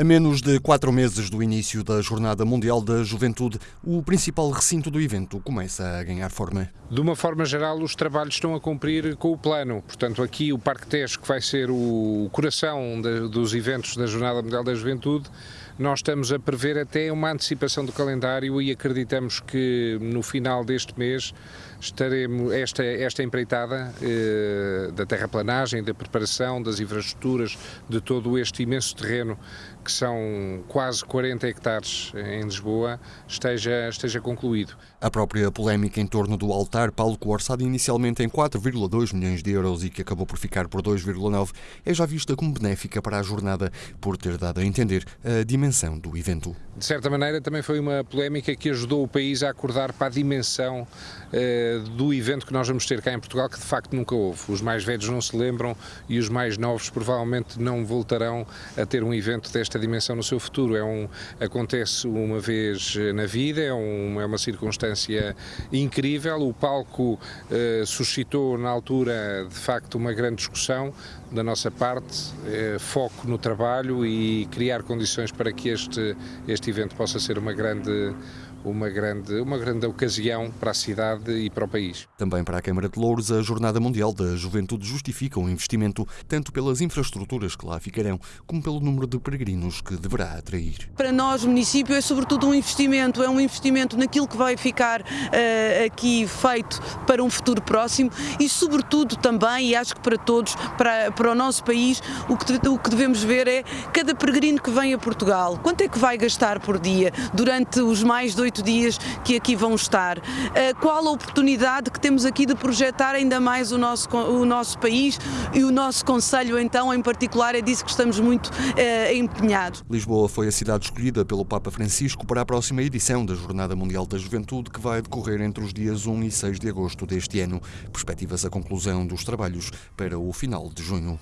A menos de quatro meses do início da Jornada Mundial da Juventude, o principal recinto do evento começa a ganhar forma. De uma forma geral, os trabalhos estão a cumprir com o plano. Portanto, aqui o Parque Tejo, que vai ser o coração dos eventos da Jornada Mundial da Juventude, nós estamos a prever até uma antecipação do calendário e acreditamos que no final deste mês estaremos esta, esta empreitada eh, da terraplanagem, da preparação das infraestruturas de todo este imenso terreno que são quase 40 hectares em Lisboa, esteja, esteja concluído. A própria polémica em torno do altar palco orçado inicialmente em 4,2 milhões de euros e que acabou por ficar por 2,9 é já vista como benéfica para a jornada por ter dado a entender a dimensão do evento. De certa maneira também foi uma polémica que ajudou o país a acordar para a dimensão eh, do evento que nós vamos ter cá em Portugal que de facto nunca houve. Os mais velhos não se lembram e os mais novos provavelmente não voltarão a ter um evento desta dimensão no seu futuro. É um, acontece uma vez na vida, é, um, é uma circunstância incrível. O palco eh, suscitou na altura, de facto, uma grande discussão da nossa parte, eh, foco no trabalho e criar condições para que este, este evento possa ser uma grande uma grande, uma grande ocasião para a cidade e para o país. Também para a Câmara de Louros, a Jornada Mundial da Juventude justifica o um investimento tanto pelas infraestruturas que lá ficarão, como pelo número de peregrinos que deverá atrair. Para nós, município, é sobretudo um investimento, é um investimento naquilo que vai ficar uh, aqui feito para um futuro próximo e, sobretudo, também, e acho que para todos, para, para o nosso país, o que, o que devemos ver é cada peregrino que vem a Portugal, quanto é que vai gastar por dia durante os mais dois oito dias que aqui vão estar. Eh, qual a oportunidade que temos aqui de projetar ainda mais o nosso, o nosso país e o nosso Conselho, então, em particular, é disso que estamos muito eh, empenhados. Lisboa foi a cidade escolhida pelo Papa Francisco para a próxima edição da Jornada Mundial da Juventude, que vai decorrer entre os dias 1 e 6 de agosto deste ano. Perspectivas a conclusão dos trabalhos para o final de junho.